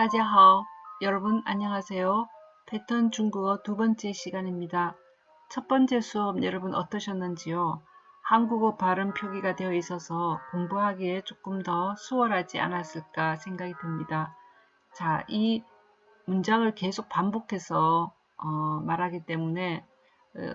大家好. 여러분 안녕하세요. 패턴 중국어 두 번째 시간입니다. 첫 번째 수업 여러분 어떠셨는지요? 한국어 발음 표기가 되어 있어서 공부하기에 조금 더 수월하지 않았을까 생각이 듭니다. 자, 이 문장을 계속 반복해서 어, 말하기 때문에 어,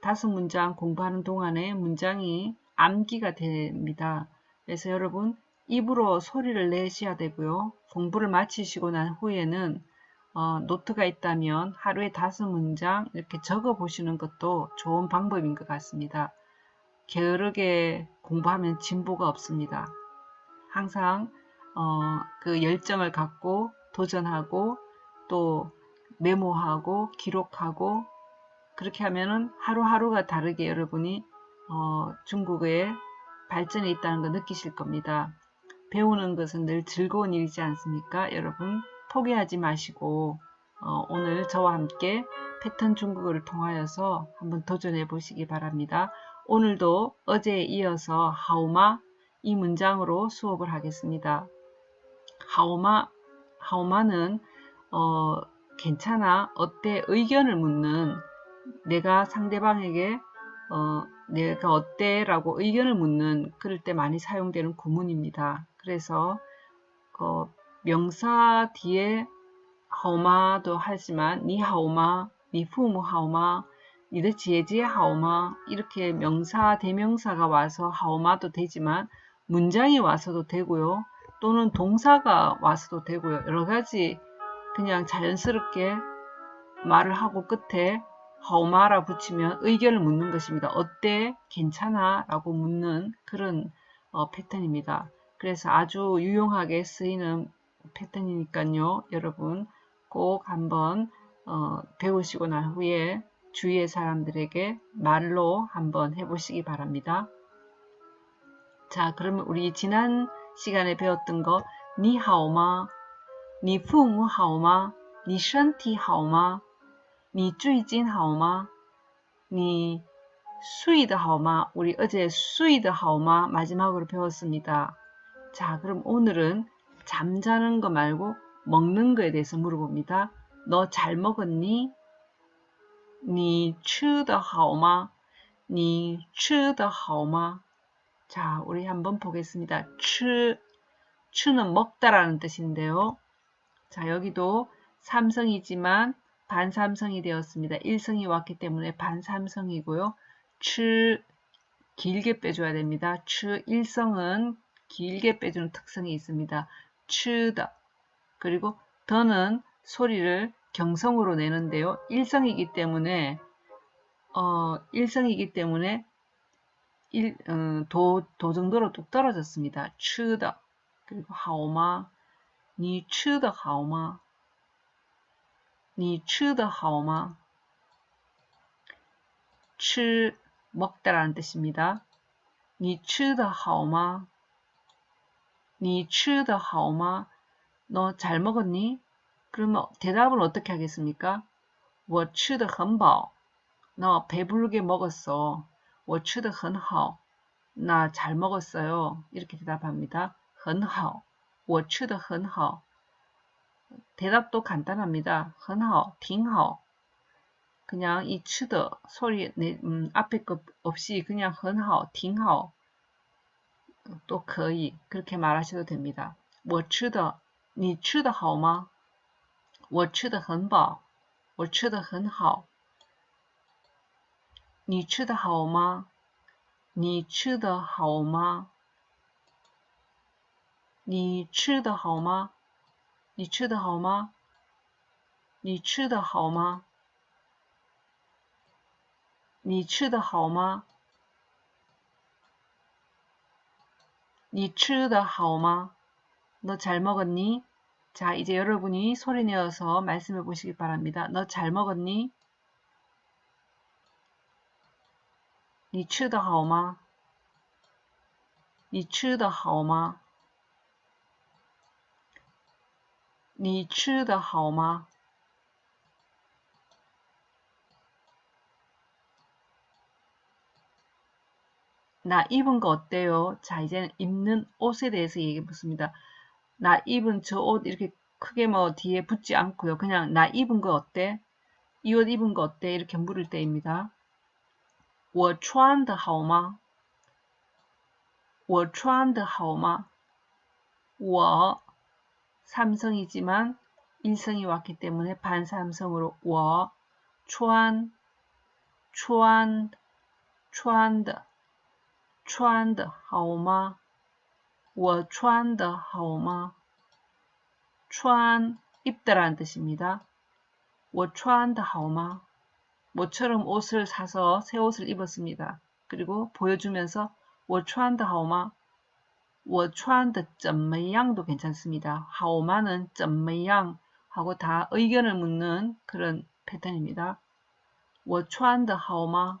다섯 문장 공부하는 동안에 문장이 암기가 됩니다. 그래서 여러분 입으로 소리를 내셔야 되고요. 공부를 마치시고 난 후에는 어, 노트가 있다면 하루에 다섯 문장 이렇게 적어 보시는 것도 좋은 방법인 것 같습니다. 게으르게 공부하면 진보가 없습니다. 항상 어, 그 열정을 갖고 도전하고 또 메모하고 기록하고 그렇게 하면은 하루하루가 다르게 여러분이 어, 중국어에 발전이 있다는 걸 느끼실 겁니다. 배우는 것은 늘 즐거운 일이지 않습니까? 여러분 포기하지 마시고 어, 오늘 저와 함께 패턴 중국어를 통하여서 한번 도전해 보시기 바랍니다. 오늘도 어제에 이어서 하오마 이 문장으로 수업을 하겠습니다. 하오마, 하오마는 어, 괜찮아, 어때 의견을 묻는 내가 상대방에게 어, 내가 어때? 라고 의견을 묻는 그럴 때 많이 사용되는 구문입니다. 그래서 어, 명사 뒤에 하오마도 하지만 니 하오마, 니 부모 하오마, 니의 제지 하오마 이렇게 명사, 대명사가 와서 하오마도 되지만 문장이 와서도 되고요. 또는 동사가 와서도 되고요. 여러 가지 그냥 자연스럽게 말을 하고 끝에 하오마라 붙이면 의견을 묻는 것입니다. 어때? 괜찮아? 라고 묻는 그런 어, 패턴입니다. 그래서 아주 유용하게 쓰이는 패턴이니까요. 여러분 꼭 한번 어, 배우시고 난 후에 주위의 사람들에게 말로 한번 해보시기 바랍니다. 자, 그러면 우리 지난 시간에 배웠던 거 니하오마, 니푸무하오마, 니션티하오마, 니주이진하오마, 니 수이드하오마, 우리 어제 수이드하오마 마지막으로 배웠습니다. 자, 그럼 오늘은 잠자는 거 말고 먹는 거에 대해서 물어봅니다. 너 잘 먹었니? 你吃的好吗?你吃的好吗? 자, 우리 한번 보겠습니다. 吃, 吃는 먹다라는 뜻인데요. 자, 여기도 삼성이지만 반삼성이 되었습니다. 1성이 왔기 때문에 반삼성이고요. 吃 길게 빼줘야 됩니다. 吃 1성은 길게 빼주는 특성이 있습니다. 추다 그리고 더는 소리를 경성으로 내는데요. 일성이기 때문에 어, 일성이기 때문에 일, 어, 도, 도 정도로 뚝 떨어졌습니다. 추다 그리고 하오마 니 추다 하오마 니 추다 하오마 치 먹다라는 뜻입니다. 니 추다 하오마 你吃的好吗?너 잘 먹었니? 그러면 대답을 어떻게 하겠습니까? 我吃的很饱.너 배부르게 먹었어. 我吃的很好.나 잘 먹었어요. 이렇게 대답합니다. 很好.我吃的很好. 대답도 간단합니다. 很好,挺好. 그냥 이 치드 소리 내, 음, 앞에 것 없이 그냥 很好,挺好. 또 거의 그렇게 말하셔도 됩니다. 我吃的很饱，我吃的很好。你吃的好吗？你吃的好吗？你吃的好吗？你吃的好吗？你吃的好吗？你吃的好吗？ 너 잘 먹었니? 자, 이제 여러분이 소리 내어서 말씀해 보시기 바랍니다. 너 잘 먹었니? 你吃的好吗?你吃的好吗?你吃的好吗? 나 입은 거 어때요? 자, 이제는 입는 옷에 대해서 얘기해 보습니다. 나 입은 저 옷 이렇게 크게 뭐 뒤에 붙지 않고요. 그냥 나 입은 거 어때? 이 옷 입은 거 어때? 이렇게 물을 때입니다. 我穿的好吗?我穿的好吗?我 삼성이지만 일성이 왔기 때문에 반삼성으로 我穿穿穿的 穿的好吗?我穿的好吗?穿 입다라는 뜻입니다. 我穿的好吗? 모처럼 옷을 사서 새 옷을 입었습니다. 그리고 보여주면서 我穿的好吗?我穿的怎么样도 괜찮습니다. 好吗는 怎么样 하고 다 의견을 묻는 그런 패턴입니다. 我穿的好吗?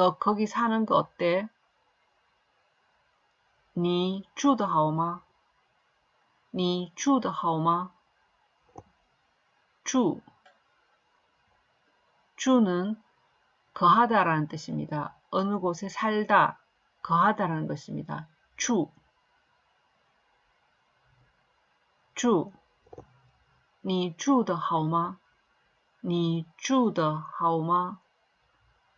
너 거기 사는 거 어때? 你住的好吗？你住的好吗？住주는 거하다라는 뜻입니다. 어느 곳에 살다, 거하다라는 것입니다. 주, 주, 你住的好吗?你住的好吗?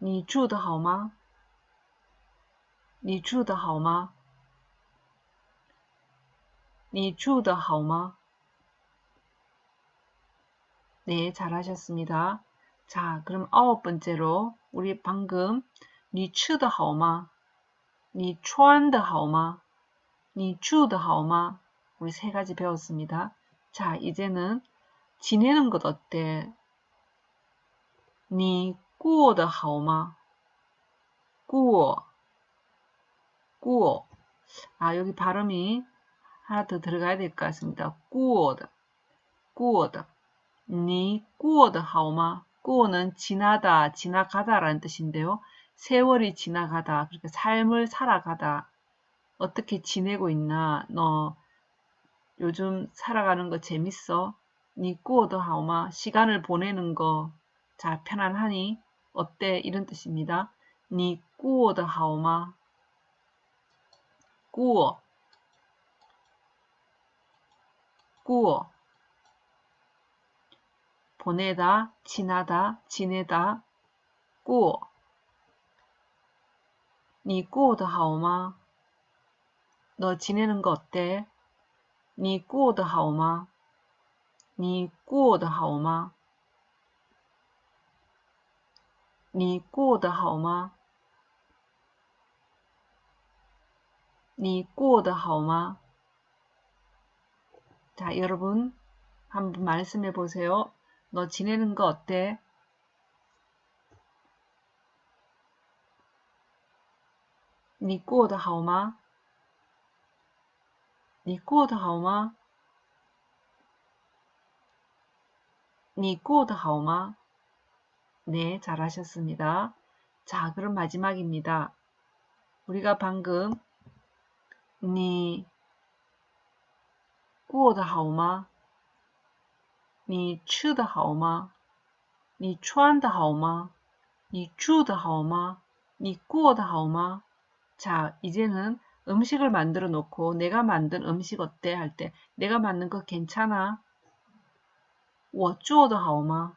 你住的好吗?你住的好吗?你住的好吗? 네, 잘하셨습니다. 자, 그럼 아홉 번째로 우리 방금 你吃的好吗?你穿的好吗?你住的好吗? 우리 세 가지 배웠습니다. 자, 이제는 지내는 것 어때? 你 过得好吗?过, 아, 여기 발음이 하나 더 들어가야 될 것 같습니다. 꾸어드, 꾸어드. 니 꾸어드 하오마. 꾸어는 지나다, 지나가다라는 뜻인데요. 세월이 지나가다, 그러니까 삶을 살아가다. 어떻게 지내고 있나? 너 요즘 살아가는 거 재밌어? 니 꾸어드 하오마. 시간을 보내는 거 잘 편안하니? 어때? 이런 뜻입니다. 니 꾸어드 하오마. 꾸어 꾸어 보내다, 지나다, 지내다, 꾸어 니 꾸어도 하오마 너 지내는 거 어때? 니 꾸어도 하오마 니 꾸어도 하오마 하오마 자, 여러분 한번 말씀해 보세요. 너 지내는 거 어때? 니 꾸어도 하오마? 니 꾸어도 하오마? 니 꾸어도 하오마? 네, 잘하셨습니다. 자, 그럼 마지막입니다. 우리가 방금 니 过得好吗？你吃的好吗？你穿的好吗？你住的好吗？你过得好吗？자 이제는 음식을 만들어 놓고 내가 만든 음식 어때 할 때 내가 만든 거 괜찮아? 我做的好吗?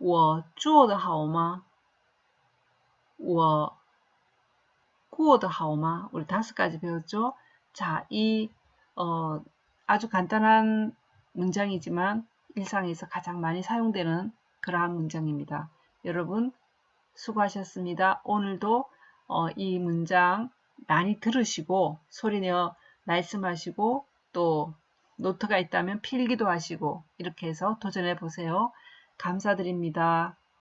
我做的好吗?我过得好吗? 우리 다섯 가지 배웠죠? 자, 이 어, 아주 간단한 문장이지만 일상에서 가장 많이 사용되는 그러한 문장입니다. 여러분 수고하셨습니다. 오늘도 어, 이 문장 많이 들으시고 소리내어 말씀하시고 또 노트가 있다면 필기도 하시고 이렇게 해서 도전해 보세요. 감사드립니다.